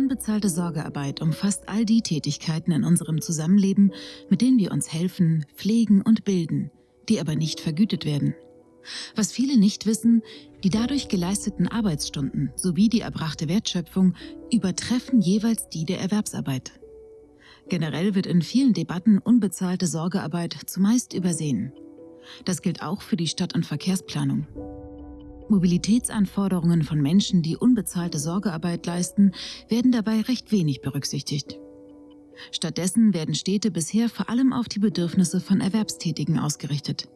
unbezahlte Sorgearbeit umfasst all die Tätigkeiten in unserem Zusammenleben, mit denen wir uns helfen, pflegen und bilden, die aber nicht vergütet werden. Was viele nicht wissen, die dadurch geleisteten Arbeitsstunden sowie die erbrachte Wertschöpfung übertreffen jeweils die der Erwerbsarbeit. Generell wird in vielen Debatten unbezahlte Sorgearbeit zumeist übersehen. Das gilt auch für die Stadt- und Verkehrsplanung. Mobilitätsanforderungen von Menschen, die unbezahlte Sorgearbeit leisten, werden dabei recht wenig berücksichtigt. Stattdessen werden Städte bisher vor allem auf die Bedürfnisse von Erwerbstätigen ausgerichtet.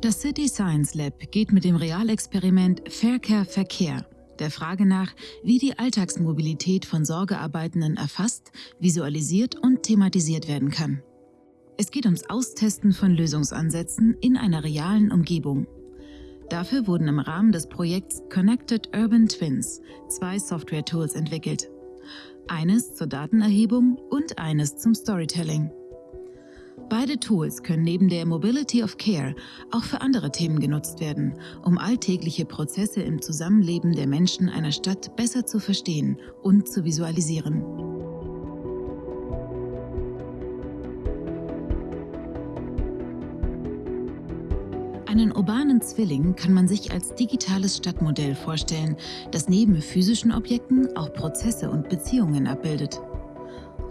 Das City Science Lab geht mit dem Realexperiment Faircare Verkehr der Frage nach, wie die Alltagsmobilität von Sorgearbeitenden erfasst, visualisiert und thematisiert werden kann. Es geht ums Austesten von Lösungsansätzen in einer realen Umgebung. Dafür wurden im Rahmen des Projekts Connected Urban Twins zwei Software-Tools entwickelt. Eines zur Datenerhebung und eines zum Storytelling. Beide Tools können neben der Mobility of Care auch für andere Themen genutzt werden, um alltägliche Prozesse im Zusammenleben der Menschen einer Stadt besser zu verstehen und zu visualisieren. Einen urbanen Zwilling kann man sich als digitales Stadtmodell vorstellen, das neben physischen Objekten auch Prozesse und Beziehungen abbildet.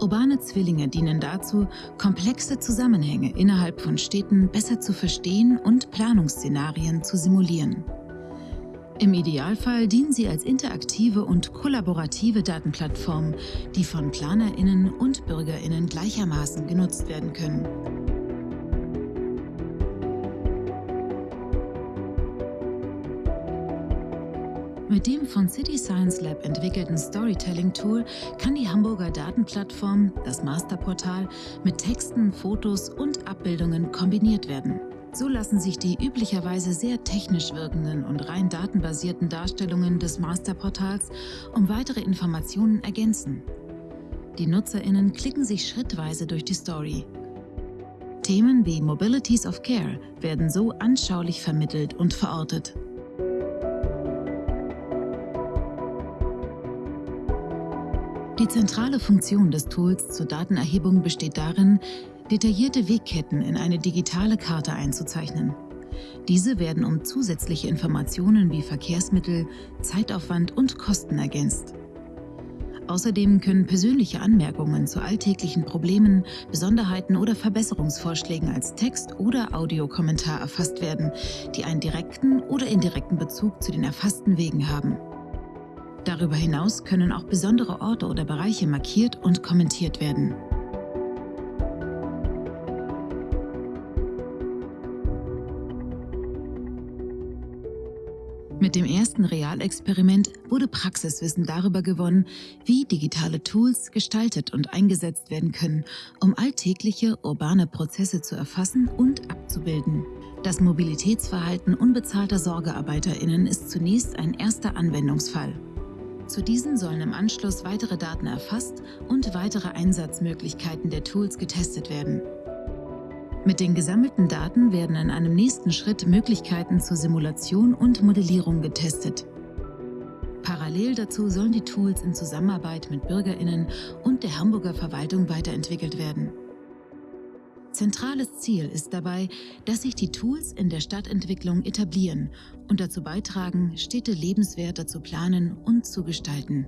Urbane Zwillinge dienen dazu, komplexe Zusammenhänge innerhalb von Städten besser zu verstehen und Planungsszenarien zu simulieren. Im Idealfall dienen sie als interaktive und kollaborative Datenplattform, die von PlanerInnen und BürgerInnen gleichermaßen genutzt werden können. Mit dem von City Science Lab entwickelten Storytelling-Tool kann die Hamburger Datenplattform, das Masterportal, mit Texten, Fotos und Abbildungen kombiniert werden. So lassen sich die üblicherweise sehr technisch wirkenden und rein datenbasierten Darstellungen des Masterportals um weitere Informationen ergänzen. Die NutzerInnen klicken sich schrittweise durch die Story. Themen wie Mobilities of Care werden so anschaulich vermittelt und verortet. Die zentrale Funktion des Tools zur Datenerhebung besteht darin, detaillierte Wegketten in eine digitale Karte einzuzeichnen. Diese werden um zusätzliche Informationen wie Verkehrsmittel, Zeitaufwand und Kosten ergänzt. Außerdem können persönliche Anmerkungen zu alltäglichen Problemen, Besonderheiten oder Verbesserungsvorschlägen als Text- oder Audiokommentar erfasst werden, die einen direkten oder indirekten Bezug zu den erfassten Wegen haben. Darüber hinaus können auch besondere Orte oder Bereiche markiert und kommentiert werden. Mit dem ersten Realexperiment wurde Praxiswissen darüber gewonnen, wie digitale Tools gestaltet und eingesetzt werden können, um alltägliche urbane Prozesse zu erfassen und abzubilden. Das Mobilitätsverhalten unbezahlter SorgearbeiterInnen ist zunächst ein erster Anwendungsfall. Zu diesen sollen im Anschluss weitere Daten erfasst und weitere Einsatzmöglichkeiten der Tools getestet werden. Mit den gesammelten Daten werden in einem nächsten Schritt Möglichkeiten zur Simulation und Modellierung getestet. Parallel dazu sollen die Tools in Zusammenarbeit mit BürgerInnen und der Hamburger Verwaltung weiterentwickelt werden. Zentrales Ziel ist dabei, dass sich die Tools in der Stadtentwicklung etablieren und dazu beitragen, Städte lebenswerter zu planen und zu gestalten.